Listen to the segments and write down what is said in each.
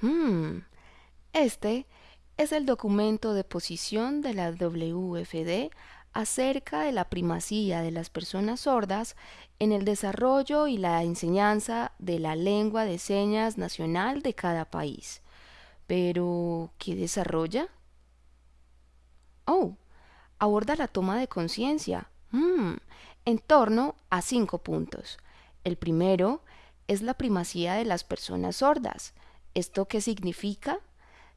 Hmm, Este es el documento de posición de la WFD acerca de la primacía de las personas sordas en el desarrollo y la enseñanza de la lengua de señas nacional de cada país. Pero, ¿qué desarrolla? Oh, aborda la toma de conciencia hmm, en torno a cinco puntos. El primero es la primacía de las personas sordas. ¿Esto qué significa?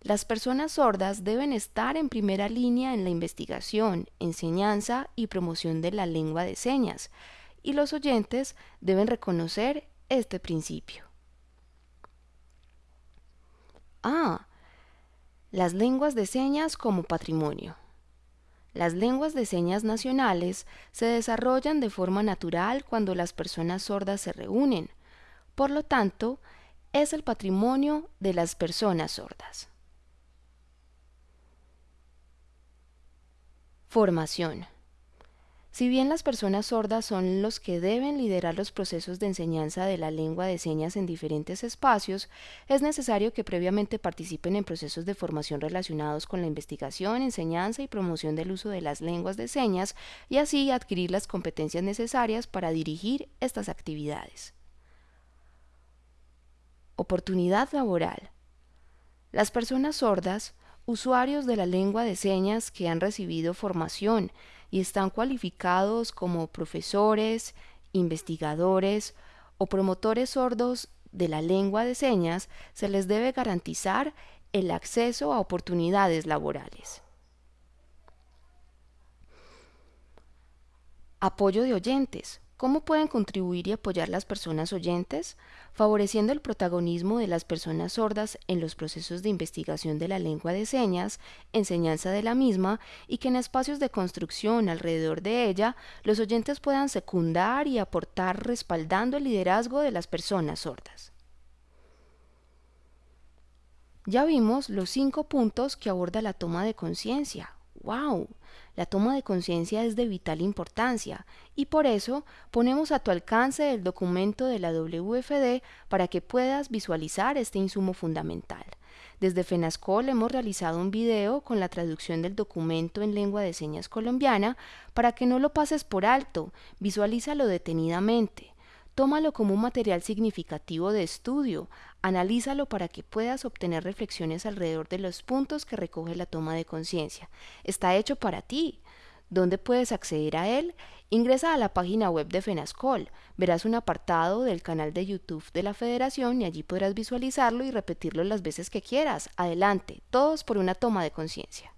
Las personas sordas deben estar en primera línea en la investigación, enseñanza y promoción de la lengua de señas, y los oyentes deben reconocer este principio. Ah, las lenguas de señas como patrimonio. Las lenguas de señas nacionales se desarrollan de forma natural cuando las personas sordas se reúnen. Por lo tanto, es el patrimonio de las personas sordas. Formación. Si bien las personas sordas son los que deben liderar los procesos de enseñanza de la lengua de señas en diferentes espacios, es necesario que previamente participen en procesos de formación relacionados con la investigación, enseñanza y promoción del uso de las lenguas de señas y así adquirir las competencias necesarias para dirigir estas actividades. Oportunidad laboral. Las personas sordas, usuarios de la lengua de señas que han recibido formación y están cualificados como profesores, investigadores o promotores sordos de la lengua de señas, se les debe garantizar el acceso a oportunidades laborales. Apoyo de oyentes. ¿Cómo pueden contribuir y apoyar las personas oyentes? Favoreciendo el protagonismo de las personas sordas en los procesos de investigación de la lengua de señas, enseñanza de la misma y que en espacios de construcción alrededor de ella los oyentes puedan secundar y aportar respaldando el liderazgo de las personas sordas. Ya vimos los cinco puntos que aborda la toma de conciencia. ¡Wow! La toma de conciencia es de vital importancia y por eso ponemos a tu alcance el documento de la WFD para que puedas visualizar este insumo fundamental. Desde FENASCOL hemos realizado un video con la traducción del documento en lengua de señas colombiana para que no lo pases por alto, visualízalo detenidamente. Tómalo como un material significativo de estudio, analízalo para que puedas obtener reflexiones alrededor de los puntos que recoge la toma de conciencia. Está hecho para ti. ¿Dónde puedes acceder a él? Ingresa a la página web de FENASCOL, verás un apartado del canal de YouTube de la Federación y allí podrás visualizarlo y repetirlo las veces que quieras. Adelante, todos por una toma de conciencia.